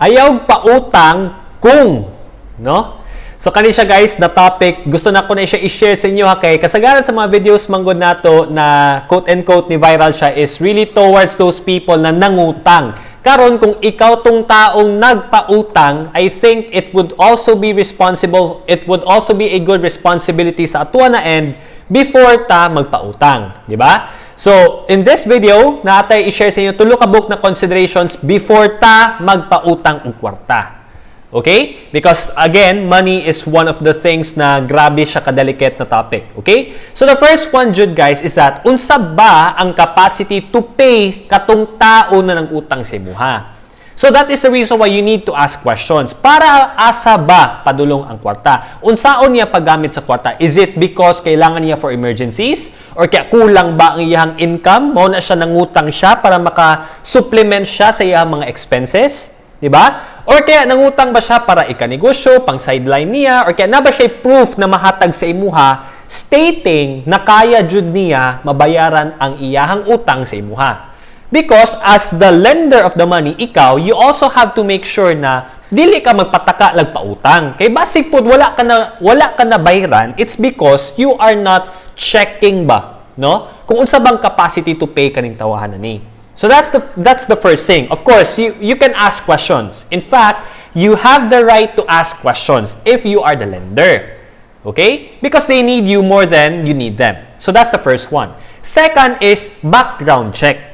ayaw pautang kung, no? So kani siya guys, na topic, gusto na ko na siya i-share sa inyo ha kay kasagaran sa mga videos manggod nato na quote and quote ni viral siya is really towards those people na nangutang. Karon kung ikaw tong taong nagpautang, I think it would also be responsible, it would also be a good responsibility sa atua na end before ta magpautang, di ba? So, in this video, natay i-share sa inyo tulo ka book na considerations before ta magpautang og kwarta. Okay? Because again, money is one of the things na grabe siya kadelicate na topic. Okay? So the first one, Jude, guys, is that unsa ba ang capacity to pay katong tao na nang utang sa imuha? So that is the reason why you need to ask questions. Para asa ba padulong ang kwarta? Unsaon niya paggamit sa kwarta? Is it because kailangan niya for emergencies? Or kaya kulang ba ang iyang income? Mo na siya nangutang siya para maka-supplement siya sa iyang mga expenses? 'Di ba? Or kaya nangutang ba siya para ikanegosyo, pang sideline niya, or kaya na ba siya proof na mahatag sa imuha stating na kaya jud niya mabayaran ang iyahang utang sa imuha. Because as the lender of the money, ikaw, you also have to make sure na dili ka magpataka lag pautang. Kay basic pod wala ka na wala ka na bayaran, it's because you are not checking ba, no? Kung unsa bang capacity to pay kaning tawahan ni. So that's the that's the first thing. Of course, you you can ask questions. In fact, you have the right to ask questions if you are the lender. Okay? Because they need you more than you need them. So that's the first one. Second is background check.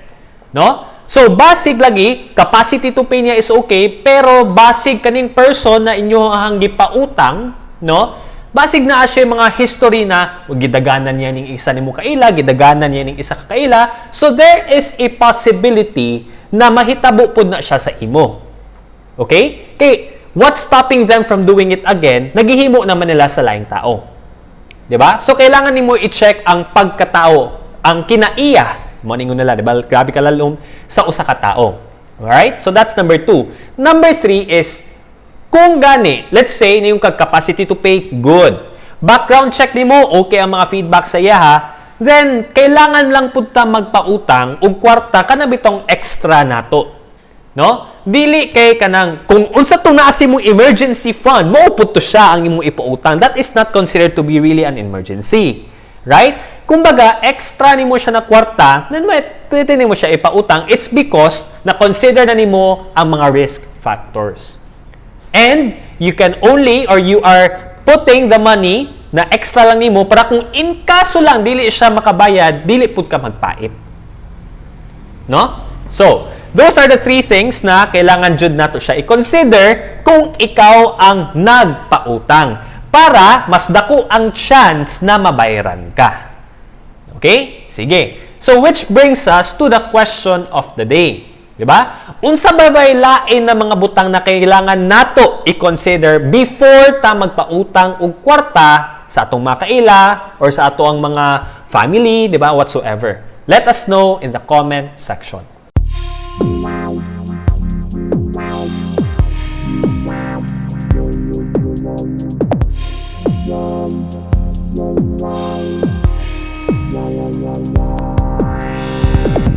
No? So basic lagi, capacity to pay niya is okay, pero basic kaning person na inyo ang gipautang, no? Basig na siya mga history na gidaganan niya ning isa nimo kaila, gidaganan niya ning isa ka kaila. So there is a possibility na mahitabo pud na siya sa imo. Okay? Kay what's stopping them from doing it again? Naghihimo naman nila sa laing tao. 'Di ba? So kailangan nimo i-check ang pagkatao, ang kinaiya mo ningon nila, 'di ba? Grabe ka lalom sa usa ka tao. Alright? So that's number two. Number three is kung gani, let's say, na yung capacity to pay, good. Background check ni mo, okay ang mga feedback sa iya ha, then, kailangan lang punta magpautang ug kwarta ka na bitong extra nato. No? Dili kay kanang, kung unsa to naa si mong emergency fund, mo to siya ang imong ipautang. That is not considered to be really an emergency. Right? Kumbaga, extra ni mo siya na kwarta, then pwede ni mo siya ipautang. It's because na-consider na ni mo ang mga risk factors. And you can only or you are putting the money na extra lang nimo para kung in kaso lang dili siya makabayad, dili pud ka magpait. No? So, those are the three things na kailangan jud nato siya i-consider kung ikaw ang nagpautang para mas dako ang chance na mabayaran ka. Okay? Sige. So, which brings us to the question of the day. Di ba? Unsa ba bay lain na mga butang na kailangan nato i-consider before ta magpautang og kwarta sa atong mga kaila or sa ato ang mga family, di ba? Whatsoever. Let us know in the comment section.